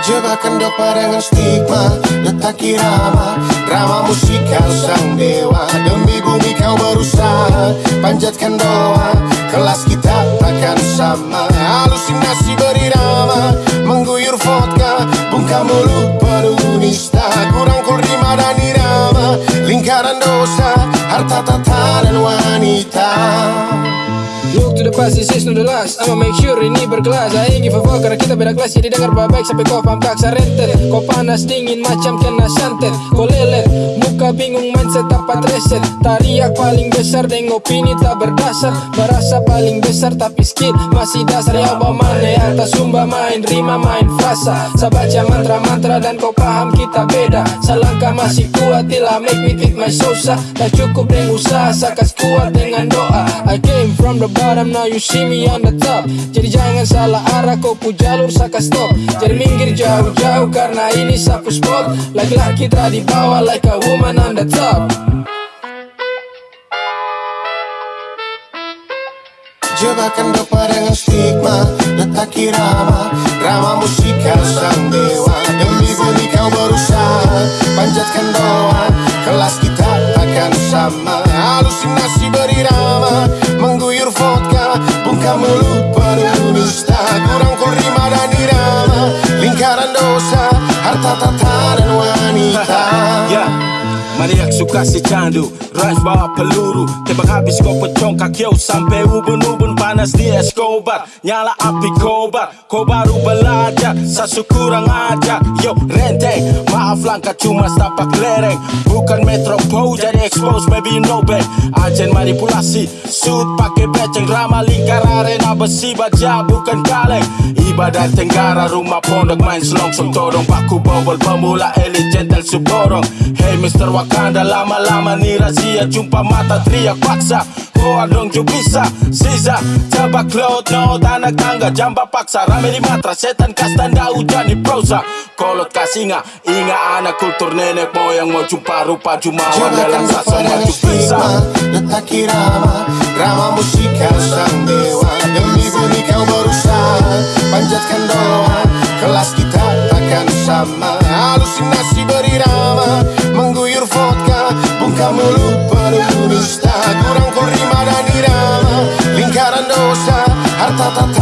Jebakan dopa dengan stigma Letak irama Drama musikal sang dewa Demi bumi kau berusaha. Panjatkan doa Kelas kita takkan sama Look to the past, this is not the last. I'ma make sure ini berkelas. I ain't give a fuck karena kita beda kelas. Jadi dengar baik sampai kau paham kaksa rentet Kau panas dingin macam kena santet. Kau lelet, bingung mindset dapat reset Tariak paling besar dan opini tak berdasar. Merasa paling besar tapi skill masih dasar. Ya mana atas sumba main rima main frasa. Saya baca mantra-mantra dan kau paham kita beda. Salangkah masih kuat till I make me with my sosa. Tak cukup dengan usaha sakas kuat dengan doa. I came from the bottom now you see me on the top. Jadi jangan salah arah kau pu jalur saka stop. Jadi minggir jauh-jauh karena ini sapu spot. Laki-laki tak di bawah like a woman on the top. Jebakan dopa dengan stigma Letak irama Drama musikal sang dewa. Demi bumi kau berusaha Panjatkan doa Kelas kita takkan sama. Halusinasi berirama Mengguyur vodka Bungkam mulut penuh nista Kurang kul rima dan irama Lingkaran dosa Harta tata maniak suka si candu Rhymes bawa peluru. Tembak habis kau pecong kaki Sampai ubun-ubun. Panas di Escobar Nyala api kobar. Kau baru belajar Sasu kurang ajar. Yo renteng Maaf langkah cuma setapak lereng. Bukan metropol jadi expose Maybe know babe Ajen manipulasi Suit pakai beceng Drama lingkar arena besi baja bukan kaleng Ibadah tenggara rumah pondok main selongsong Todong paku bobol pemula elit gentle suborong Hey Mr. Wakanda lama-lama nih razia Jumpa mata teriak paksa. Koa dong bisa Sisa Coba cloud no tanah tangga Jamba paksa Rame di matra Setan kas tanda hujan di prosa. Kolot kasinga Inga anak kultur nenek moyang Mau jumpa rupa jumawan Dalam dengan maju bisa. Letak irama Drama musikal sang dewa. Demi dosa Harta tata